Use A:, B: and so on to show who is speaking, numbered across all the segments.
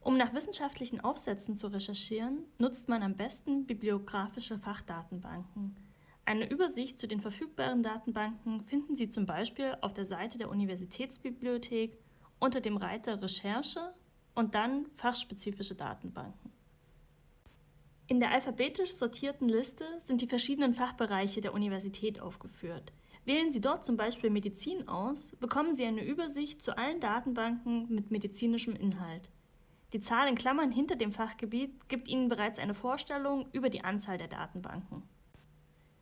A: Um nach wissenschaftlichen Aufsätzen zu recherchieren, nutzt man am besten bibliografische Fachdatenbanken. Eine Übersicht zu den verfügbaren Datenbanken finden Sie zum Beispiel auf der Seite der Universitätsbibliothek unter dem Reiter Recherche und dann Fachspezifische Datenbanken. In der alphabetisch sortierten Liste sind die verschiedenen Fachbereiche der Universität aufgeführt. Wählen Sie dort zum Beispiel Medizin aus, bekommen Sie eine Übersicht zu allen Datenbanken mit medizinischem Inhalt. Die Zahl in Klammern hinter dem Fachgebiet gibt Ihnen bereits eine Vorstellung über die Anzahl der Datenbanken.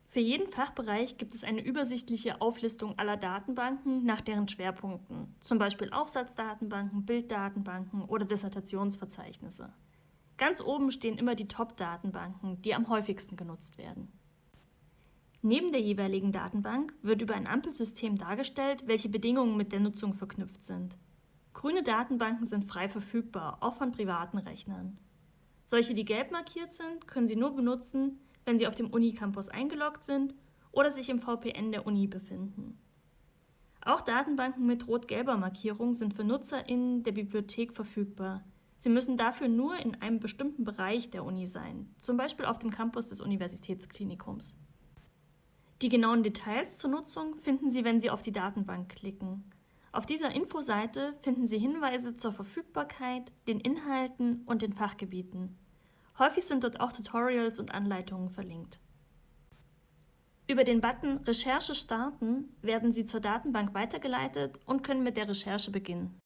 A: Für jeden Fachbereich gibt es eine übersichtliche Auflistung aller Datenbanken nach deren Schwerpunkten, zum Beispiel Aufsatzdatenbanken, Bilddatenbanken oder Dissertationsverzeichnisse. Ganz oben stehen immer die Top-Datenbanken, die am häufigsten genutzt werden. Neben der jeweiligen Datenbank wird über ein Ampelsystem dargestellt, welche Bedingungen mit der Nutzung verknüpft sind. Grüne Datenbanken sind frei verfügbar, auch von privaten Rechnern. Solche, die gelb markiert sind, können Sie nur benutzen, wenn Sie auf dem Unicampus eingeloggt sind oder sich im VPN der Uni befinden. Auch Datenbanken mit rot-gelber Markierung sind für NutzerInnen der Bibliothek verfügbar. Sie müssen dafür nur in einem bestimmten Bereich der Uni sein, zum Beispiel auf dem Campus des Universitätsklinikums. Die genauen Details zur Nutzung finden Sie, wenn Sie auf die Datenbank klicken. Auf dieser Infoseite finden Sie Hinweise zur Verfügbarkeit, den Inhalten und den Fachgebieten. Häufig sind dort auch Tutorials und Anleitungen verlinkt. Über den Button Recherche starten werden Sie zur Datenbank weitergeleitet und können mit der Recherche beginnen.